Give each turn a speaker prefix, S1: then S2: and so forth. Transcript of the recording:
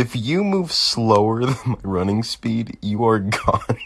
S1: If you move slower than my running speed, you are gone.